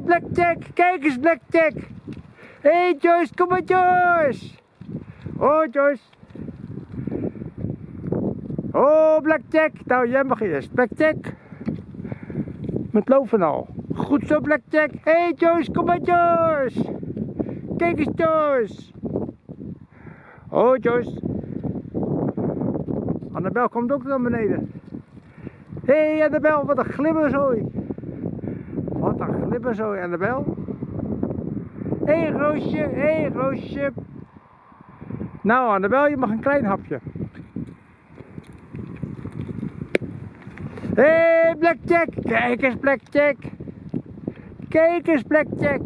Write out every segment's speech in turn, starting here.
hey, Blackjack. Kijk eens, Blackjack. Hé, hey, Joyce. Kom maar, Joyce. Oh, Joyce. Oh, Blackjack. Nou, jij mag eerst. Blackjack. Met loven al. Goed zo, Blackjack. Hé, hey, Joyce. Kom maar, Joyce. Kijk eens, Joyce. Oh, Joyce. Annabel komt ook naar beneden. Hé, hey, Annabel. Wat een glibberzooi. Wat een glibberzooi, Annabel. Hé, hey, Roosje. Hé, hey, Roosje. Nou, Annabel, je mag een klein hapje. Hé, hey, Blackjack. Kijk eens, Blackjack. Kijk eens, Blackjack.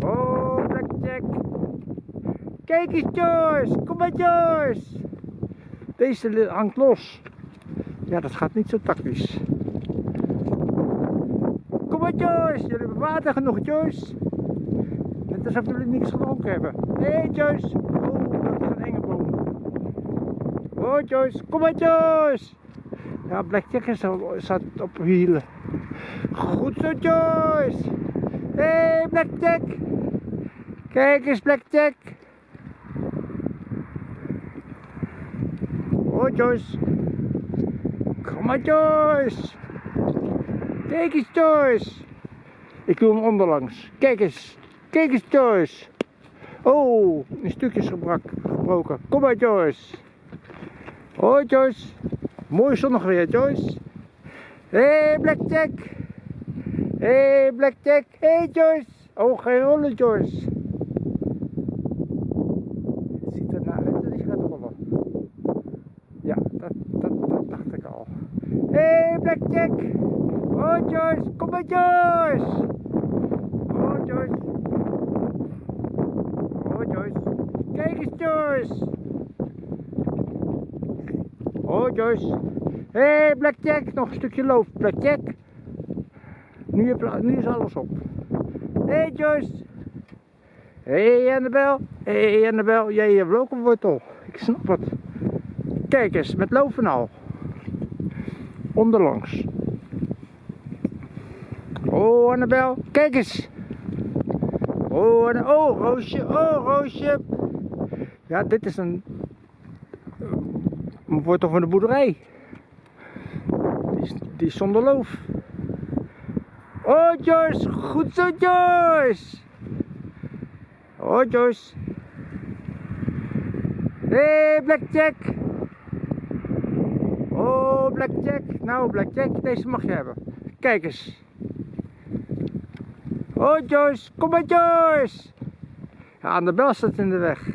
Oh, Blackjack. Kijk eens, Joyce. Kom maar, Joyce. Deze hangt los. Ja, dat gaat niet zo tactisch. Joyce. Jullie hebben water genoeg, Joyce. Net alsof jullie niks gedronken hebben. Hé, hey, Joyce. Oh, dat is een enge boom. Oh, Joyce. Kom maar, Joyce. Ja, Blackjack is staat op wielen. Goed zo, Joyce. Hé, hey, Blackjack. Kijk eens, Blackjack. Oh, Joyce. Kom maar, Joyce. Kijk eens, Joyce. Ik doe hem onderlangs. Kijk eens. Kijk eens, Joyce. Oh, een stukje is gebroken. Kom maar, Joyce. Oh, Joyce. Mooi zonnig weer, Joyce. Hé, hey, Blackjack. Hé, hey, Blackjack. Hé, hey, Joyce. Oh, geen rollen, Joyce. Het ziet er naar uit dat hij gaat rollen. Ja, dat, dat, dat dacht ik al. Hé, hey, Blackjack. Oh, Joyce. Kom maar, Joyce. Oh, Joyce. Oh, Joyce. Kijk eens, Joyce. Oh, Joyce. Hé, hey, Blackjack. Nog een stukje loof, Blackjack. Nu, nu is alles op. Hé, hey, Joyce. Hé, hey, Annabel. Hé, hey, Annabel. Jij hebt ook een wortel. Ik snap het. Kijk eens, met loof en al. Onderlangs. Oh, Annabel. Kijk eens. Oh, oh, Roosje. Oh, Roosje. Ja, dit is een, een wortel van de boerderij. Die is, die zonder loof. Oh, Joyce. Goed zo, Joyce. Oh, Joyce. Hé, hey, Blackjack. Oh, Blackjack. Nou, Blackjack, deze mag je hebben. Kijk eens. Oh, Joyce. Kom maar, Joyce. Ja, aan de bel staat in de weg.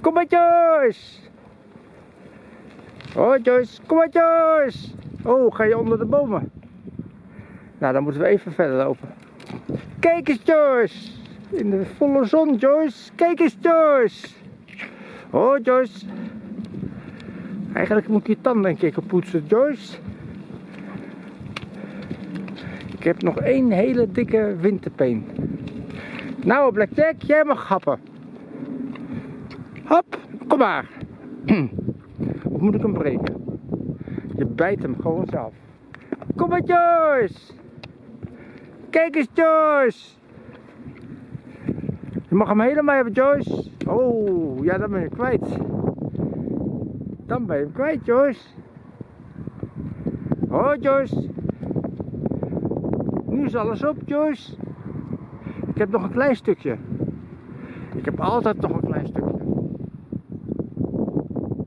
Kom maar, Joyce. Oh, Joyce. Kom maar, Joyce. Oh, ga je onder de bomen? Nou, dan moeten we even verder lopen. Kijk eens, Joyce. In de volle zon, Joyce. Kijk eens, Joyce. Oh, Joyce. Eigenlijk moet je tanden een keer poetsen, Joyce. Ik heb nog één hele dikke winterpeen. Nou, Blackjack, jij mag happen. Hop, kom maar. Of moet ik hem breken? Je bijt hem gewoon zelf. Kom maar, Joyce. Kijk eens, Joyce. Je mag hem helemaal hebben, Joyce. Oh, ja, dan ben je kwijt. Dan ben je hem kwijt, Joyce. Oh, Joyce. Nu is alles op, Joyce. Ik heb nog een klein stukje. Ik heb altijd nog een klein stukje.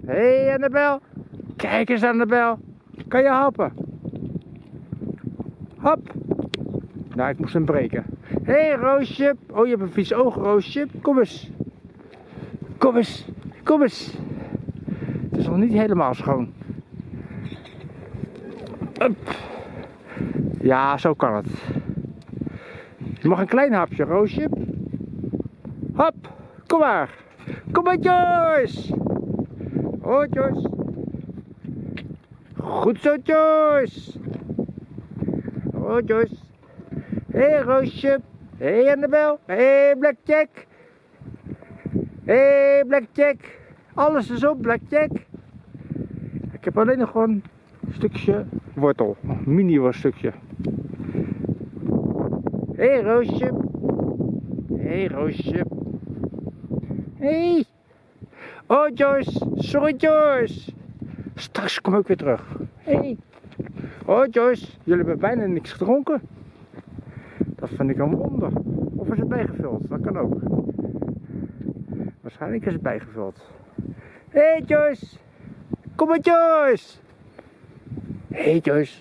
Hé, hey, Annabel. Kijk eens, Annabel. Kan je happen? Hop. Nou, ik moest hem breken. Hé, hey, Roosje. Oh, je hebt een vies oog, Roosje. Kom eens. Kom eens. Kom eens. Het is nog niet helemaal schoon. Up. Ja, zo kan het. Je mag een klein hapje, Roosje. Hop. Kom maar. Kom maar, Joyce. Oh, Joyce. Goed zo, Joyce. Oh, Joyce. Hé, hey, Roosje. Hé, hey, Annabel. Hé, hey, Blackjack. Hé, hey, Blackjack. Alles is op, Blackjack. Ik heb alleen nog gewoon stukje wortel. Een mini worststukje. Hé hey, Roosje. Hé hey, Roosje. Hé. Hey. Oh Joyce. Sorry Joyce. Straks kom ik weer terug. Hé. Hey. Oh Joyce. Jullie hebben bijna niks gedronken. Dat vind ik een wonder. Of is het bijgevuld? Dat kan ook. Waarschijnlijk is het bijgevuld. Hé hey Joyce. Kom maar Joyce. Hé hey Joyce.